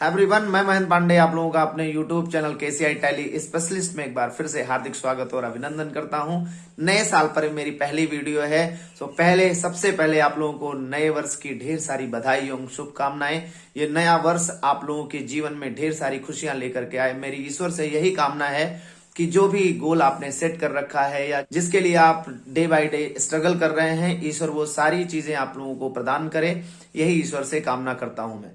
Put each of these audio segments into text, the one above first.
Everyone मैं महेंद्र पांडे, आप लोगों का अपने यूट्यूब चैनल के केसीआई टैली स्पेशलिस्ट में एक बार फिर से हार्दिक स्वागत और अभिनंदन करता हूँ। नए साल पर मेरी पहली वीडियो है। तो पहले, सबसे पहले आप लोगों को नए वर्ष की ढेर सारी बधाई एवं शुभकामनाएँ। ये नया वर्ष आप लोगों के जीवन में ढेर सारी खुशियाँ लेकर के आए। मेरी ईश्वर से यही कामना है कि जो भी गोल आपने सेट कर रखा है या जिसके लिए आप डे बाय डे स्ट्रगल कर रहे हैं, ईश्वर वो सारी चीज़ें आप लोगों को प्रदान करे। यही ईश्वर से कामना करता हूँ मैं।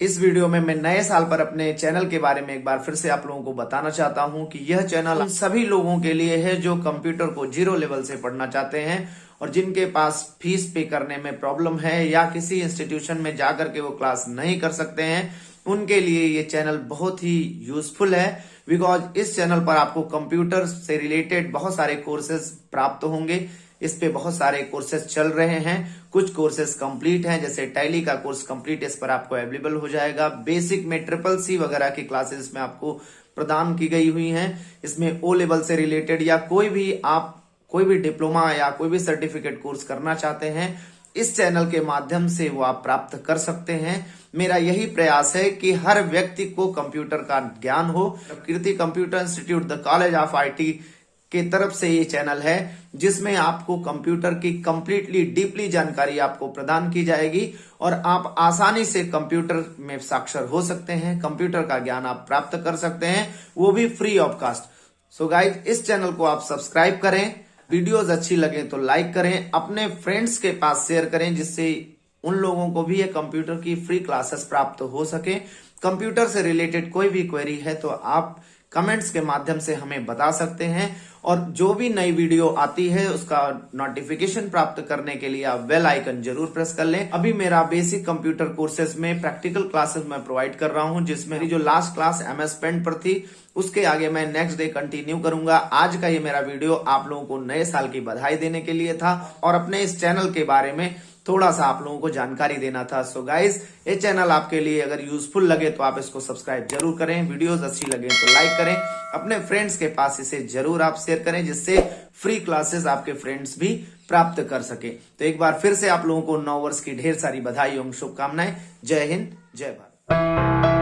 इस वीडियो में मैं नए साल पर अपने चैनल के बारे में एक बार फिर से आप लोगों को बताना चाहता हूँ कि यह चैनल सभी लोगों के लिए है जो कंप्यूटर को ज़ीरो लेवल से पढ़ना चाहते हैं और जिनके पास फ़ीस पे करने में प्रॉब्लम है या किसी इंस्टीट्यूशन में जाकर के वो क्लास नहीं कर सकते हैं, उनके लिए ये चैनल बहुत ही यूजफुल है। बिकॉज़ इस चैनल पर आपको कंप्यूटर से रिलेटेड बहुत सारे कोर्सेज प्राप्त होंगे। इस पे बहुत सारे कोर्सेज चल रहे हैं। कुछ कोर्सेज कंप्लीट हैं, जैसे टैली का कोर्स कंप्लीट इस पर आपको अवेलेबल हो जाएगा। बेसिक में ट्रिपल सी वगैरह की क्लासेस में आपको प्रदान की गई हुई हैं। इसमें ओ लेवल से रिलेटेड या कोई भी आप, कोई भी डिप्लोमा या कोई भी सर्टिफिकेट कोर्स करना चाहते हैं, इस चैनल के माध्यम से वो आप प्राप्त कर सकते हैं। मेरा यही प्रयास है कि हर व्यक्ति को कंप्यूटर का ज्ञान हो। Kirti computer institute the college of IT के तरफ़ से ये चैनल है, जिसमें आपको कंप्यूटर की कंप्लीटली डीपली जानकारी आपको प्रदान की जाएगी और आप आसानी से कंप्यूटर में साक्षर हो सकते हैं, कंप्यूटर का ज्ञान आप प्राप्त कर सकते हैं, वो भी free of cost so guys इस चैनल को आप सब्सक्राइब करें वीडियोज़ अच्छी लगे तो लाइक करें, अपने फ्रेंड्स के पास शेयर करें, जिससे उन लोगों को भी ये कंप्यूटर की फ्री क्लासेस प्राप्त हो सके। कंप्यूटर से रिलेटेड कोई भी क्वेरी है तो आप कमेंट्स के माध्यम से हमें बता सकते हैं और जो भी नई वीडियो आती है, उसका नोटिफिकेशन प्राप्त करने के लिए आप बेल आइकन ज़रूर प्रेस कर लें। अभी मेरा बेसिक कंप्यूटर कोर्सेज में प्रैक्टिकल क्लासेस मैं प्रोवाइड कर रहा हूँ, जिसमें जो last class M S Paint पर थी, उसके आगे मैं नेक्स्ट डे कंटिन्यू करूँगा। आज का ये मेरा वीडियो आप लोगों को नए साल की बधाई देने के लिए था और अपने इस चैनल के बारे में थोड़ा सा आप लोगों को जानकारी देना था। सो गाइज़ ये चैनल आपके लिए अगर यूजफुल लगे तो आप इसको सब्सक्राइब ज़रूर करें। वीडियोस अच्छी लगे तो लाइक करें। अपने फ्रेंड्स के पास इसे ज़रूर आप शेयर करें, जिससे फ्री क्लासेस आपके फ्रेंड्स भी प्राप्त कर सके। तो एक बार फिर से आप लोगों को नौ वर्ष की ढेर सारी बधाई, एवं शुभकामनाएँ। जय हिंद, जय भारत।